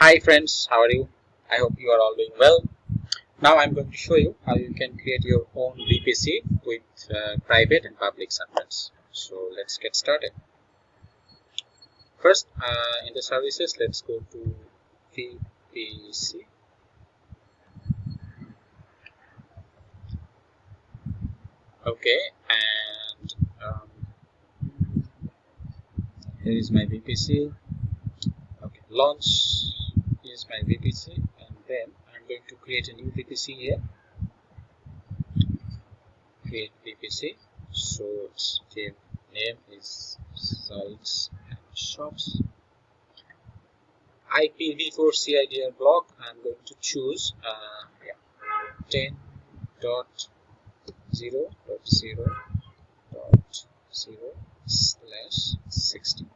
Hi friends, how are you? I hope you are all doing well. Now I'm going to show you how you can create your own VPC with uh, private and public subnets. So let's get started. First, uh, in the services, let's go to VPC. Okay, and um, here is my VPC. Okay, launch is my VPC and then I'm going to create a new VPC here. Create VPC so its name is sites and shops. IPv4 CIDR block I'm going to choose uh, yeah, 10.0.0.0 slash 16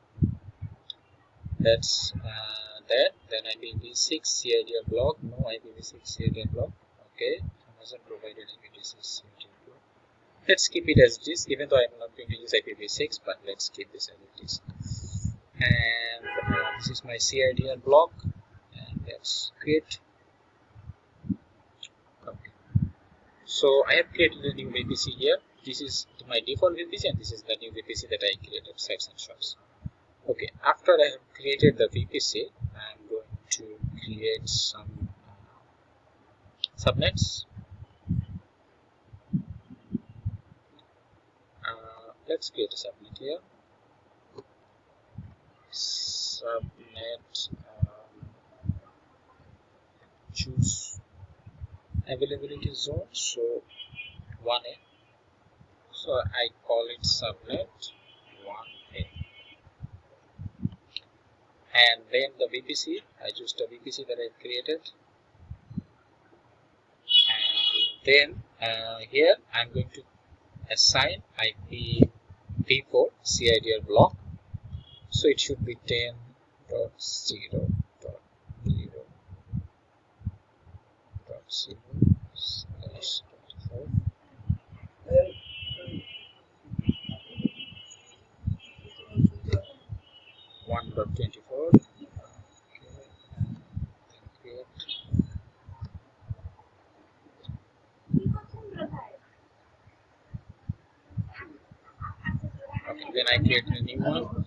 that's uh, that then IPv6 CIDR block no IPv6 CIDR block okay. Amazon provided IPv6 CIDR block. Let's keep it as it is even though I'm not going to use IPv6 but let's keep this as it is. And uh, this is my CIDR block and let's create okay. So I have created a new VPC here. This is my default VPC and this is the new VPC that I created sites and shops. Okay after I have created the VPC create some uh, subnets. Uh, let's create a subnet here. Subnet um, choose availability zone so 1a so I call it subnet and then the VPC I choose the VPC that I created. And then uh, here I'm going to assign IP v4 CIDR block. So it should be 10.0.0.0 then I create a new one.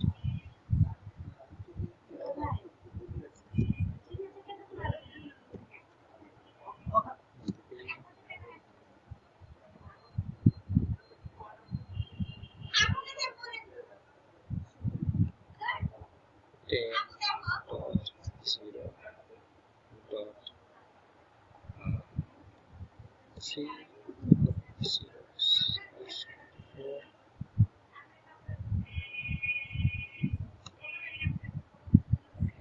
zero dot three zero slash four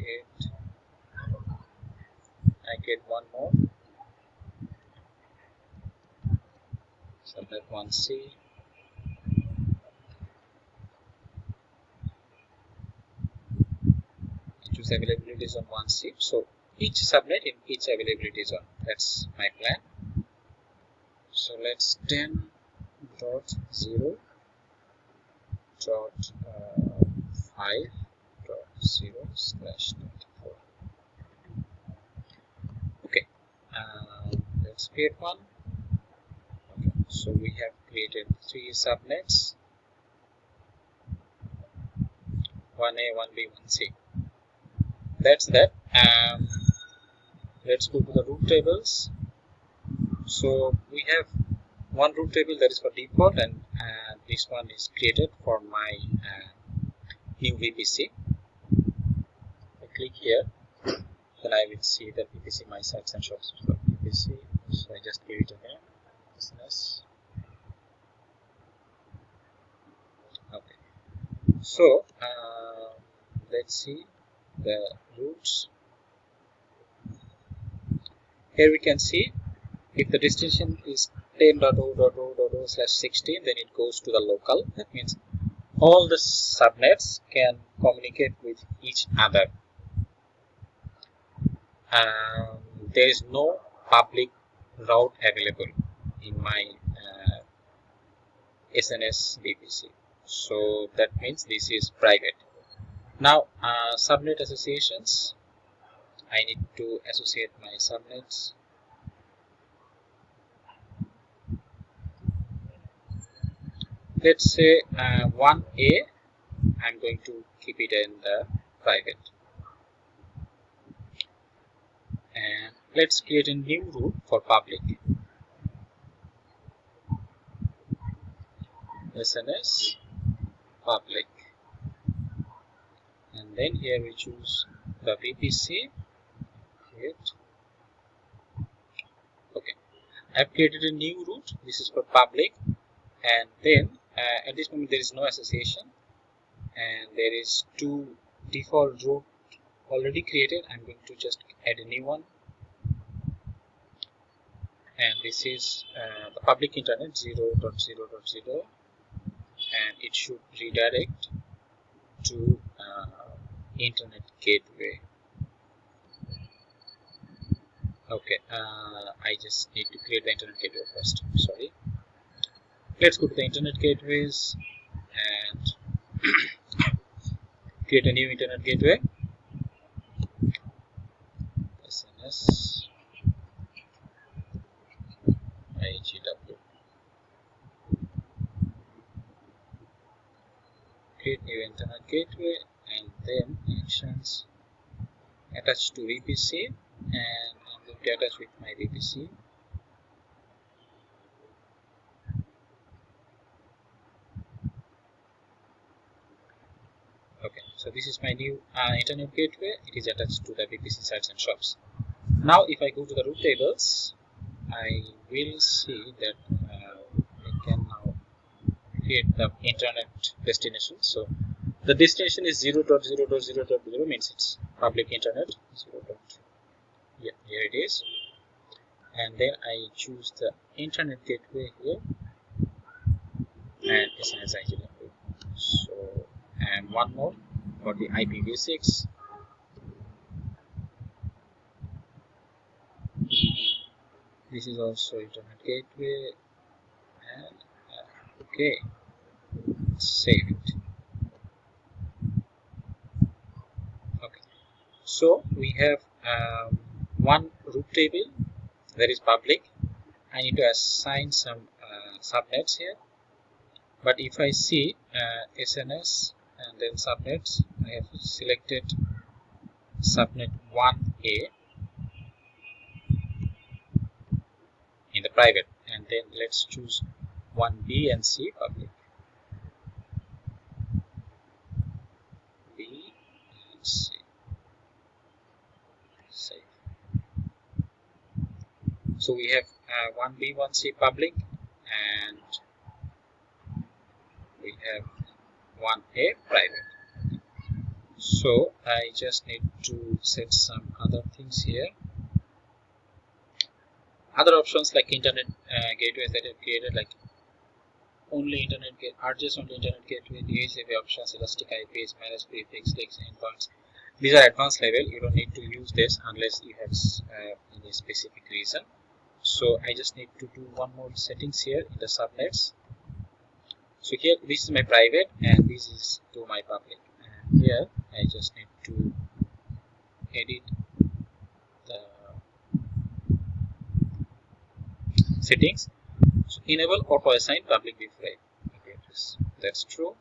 eight I get one one C choose availability zone 1C. So each subnet in each availability zone. That's my plan. So let's 10 dot 0 dot uh, 5 dot 0 slash 24. Okay, uh, let's create one. Okay, so we have created three subnets. 1A, 1B, 1C that's that. Um, let's go to the route tables. So we have one route table that is for default and uh, this one is created for my uh, new VPC I click here then I will see the VPC my sites and shops for VPC so I just give it a name business okay. So uh, let's see the routes here we can see if the destination is 10.0.0.0 slash 16 then it goes to the local. That means all the subnets can communicate with each other um, there is no public route available in my uh, SNS VPC so that means this is private. Now uh, subnet associations. I need to associate my subnets. Let's say uh, 1a I'm going to keep it in the private let's create a new route for public. SNS public. And then here we choose the VPC create. Okay. I've created a new route. This is for public. And then uh, at this moment there is no association. And there is two default route already created. I'm going to just add a new one and this is uh, the public internet 0.0.0 and it should redirect to uh, internet gateway. Okay uh, I just need to create the internet gateway first. Sorry. Let's go to the internet gateways and create a new internet gateway. SNS create new internet gateway and then actions attach to VPC and I'm going to attach with my VPC okay so this is my new uh, internet gateway. It is attached to the VPC sites and shops. Now if I go to the route tables I will see that uh, I can now create the internet destination. So the destination is 0.0.0.0 means it's public internet. 0. yeah here it is. And then I choose the internet gateway here. And SNS IGW so and one more for the IPv6 this is also internet gateway okay. Save it okay. So we have um, one route table that is public. I need to assign some uh, subnets here. But if I see uh, SNS and then subnets I have selected subnet 1a in the private. And then let's choose 1b and c public. B and c. So we have uh, 1b 1c public and we have 1a private. So I just need to set some other things here. Other options like internet uh, gateways that I've created like only internet gate egress only internet gateway DHCP options elastic IPs managed prefix lists endpoints. These are advanced level. You don't need to use this unless you have uh, any specific reason. So I just need to do one more settings here in the subnets. So here this is my private and this is to my public. And here I just need to edit the settings so enable auto assign public okay this, that's true.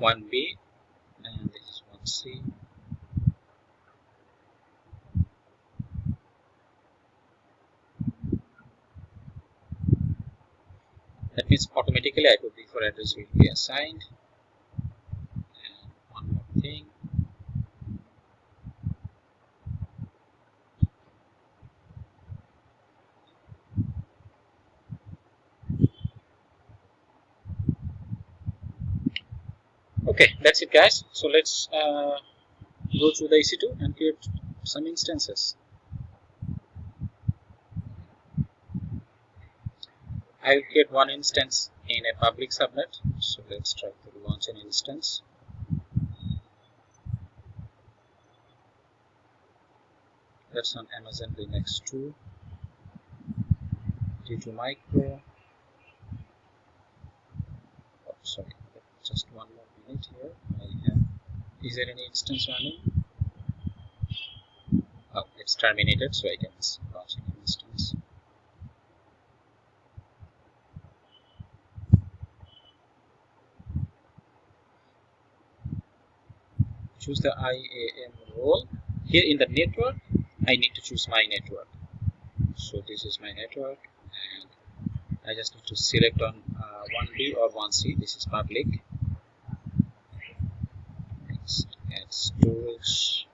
1b and this is 1c that means automatically IP address will be assigned. And one more thing okay that's it guys so let's uh, go through the EC2 and create some instances I will create one instance in a public subnet. So let's try to launch an instance. That's on Amazon Linux 2, T2 Micro. Oh, sorry, just one more minute here. I have is there any instance running? Oh it's terminated so I can launch an instance choose the IAM role. Here in the network I need to choose my network. So this is my network and I just need to select on uh, 1B or 1C this is public next add storage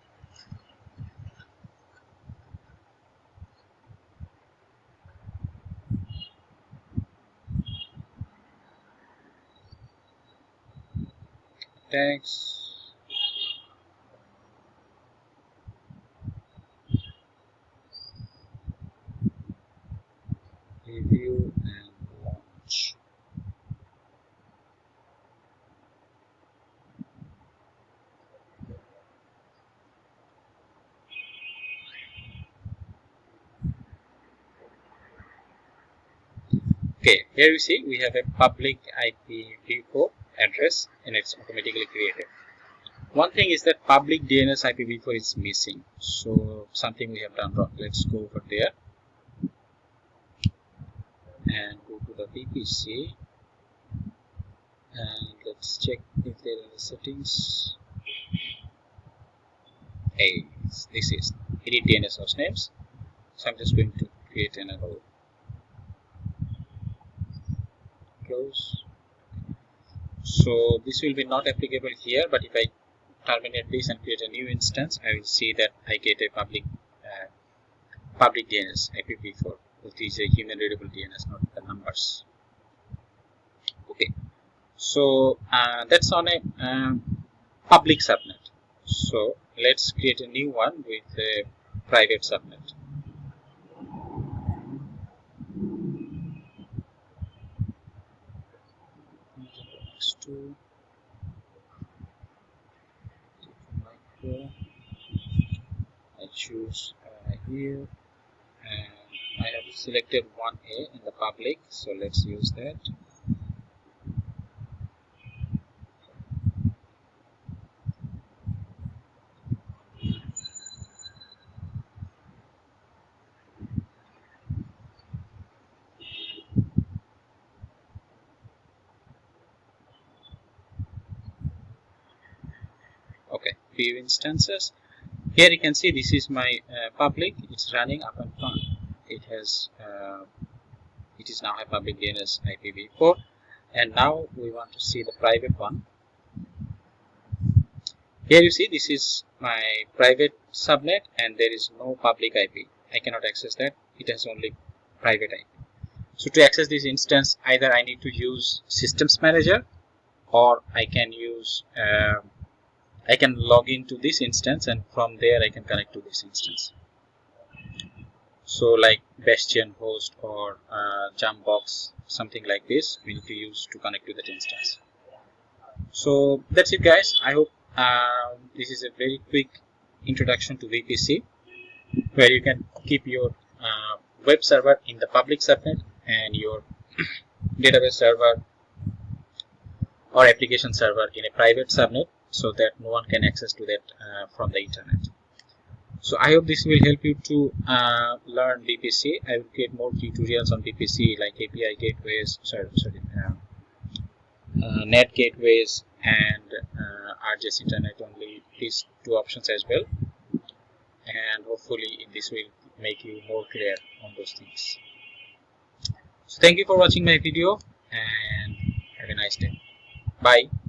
review and launch. Okay, here you see we have a public IPv4 address and it's automatically created. One thing is that public DNS IPv4 is missing. So something we have done wrong. Let's go over there and go to the VPC and let's check if there are any settings hey this is edit DNS host names so I'm just going to create another close so this will be not applicable here but if I terminate this and create a new instance I will see that I get a public uh, public DNS IPv4 which is a human readable DNS, not the numbers. Okay, so uh, that's on a uh, public subnet. So let's create a new one with a private subnet. I choose uh, here and I have selected 1A in the public so let's use that okay few instances. Here you can see this is my uh, public. It's running up and down. It has uh, it is now a public DNS IPv4 and now we want to see the private one. Here you see this is my private subnet and there is no public IP I cannot access that. It has only private IP so to access this instance either I need to use systems manager or I can use uh, I can log into this instance and from there I can connect to this instance. So like bastion host or uh, jumpbox something like this we need to use to connect to that instance. So that's it guys. I hope uh, this is a very quick introduction to vpc where you can keep your uh, web server in the public subnet and your database server or application server in a private subnet so that no one can access to that uh, from the internet. So i hope this will help you to uh, learn vpc i will create more tutorials on vpc like api gateways sorry sorry uh, uh, NAT gateways and uh, egress internet only these two options as well. And hopefully this will make you more clear on those things. So thank you for watching my video and have a nice day. Bye